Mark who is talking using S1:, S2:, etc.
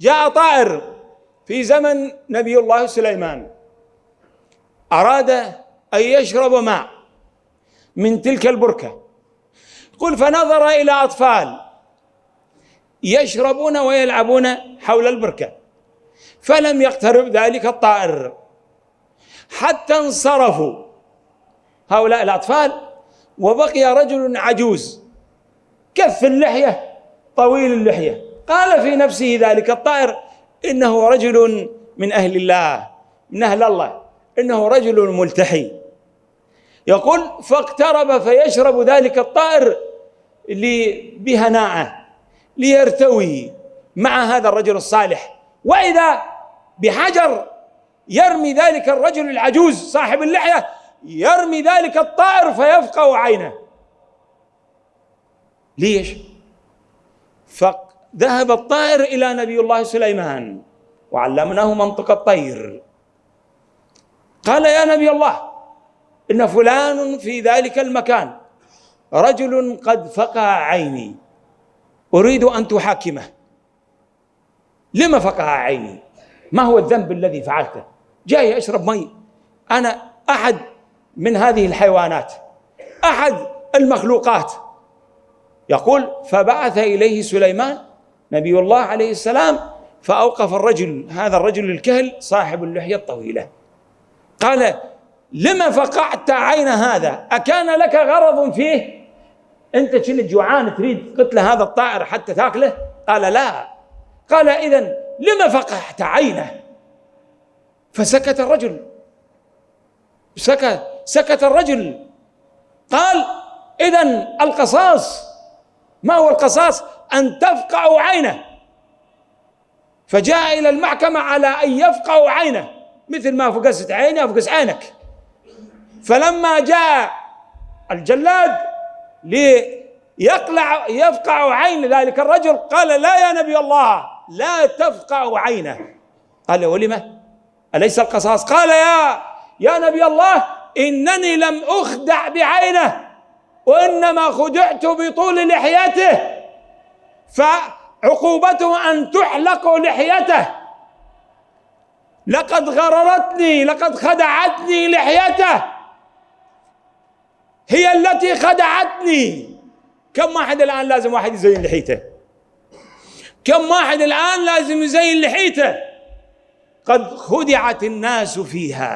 S1: جاء طائر في زمن نبي الله سليمان. أراد أن يشرب ماء من تلك البركة. قل فنظر إلى أطفال يشربون ويلعبون حول البركة فلم يقترب ذلك الطائر. حتى انصرفوا هؤلاء الأطفال وبقي رجل عجوز كف اللحية طويل اللحية. قال في نفسه ذلك الطائر إنه رجل من أهل الله من أهل الله إنه رجل ملتحي. يقول فاقترب فيشرب ذلك الطائر بهناءه ليرتوي مع هذا الرجل الصالح. وإذا بحجر يرمي ذلك الرجل العجوز صاحب اللحية يرمي ذلك الطائر فيفقع عينه. ليش؟ فذهب الطائر إلى نبي الله سليمان وعلمناه منطق الطير. قال يا نبي الله إن فلان في ذلك المكان رجل قد فقع عيني أريد أن تحاكمه. لما فقع عيني؟ ما هو الذنب الذي فعلته؟ جاي أشرب مي. أنا أحد من هذه الحيوانات أحد المخلوقات. يقول فبعث إليه سليمان نبي الله عليه السلام فأوقف الرجل هذا الرجل الكهل صاحب اللحية الطويلة. قال لما فقعت عين هذا؟ أكان لك غرض فيه؟ أنت كنت جوعان تريد قتل هذا الطائر حتى تأكله؟ قال لا. قال إذا لما فقعت عينه؟ فسكت الرجل. سكت سكت الرجل. قال إذا القصاص ما هو القصاص؟ أن تفقع عينه. فجاء إلى المحكمة على أن يفقع عينه. مثل ما فقست عيني أفقس عينك. فلما جاء الجلاد ليقلع يفقع عين ذلك الرجل قال لا يا نبي الله لا تفقع عينه. قال ولم أليس القصاص؟ قال يا يا نبي الله إنني لم أخدع بعينه وإنما خدعت بطول لحيته. فعقوبته أن تحلق لحيته. لقد غررتني لقد خدعتني لحيته. هي التي خدعتني. كم واحد الآن لازم واحد يزين لحيته؟ كم واحد الآن لازم يزين لحيته؟ قد خدعت الناس فيها.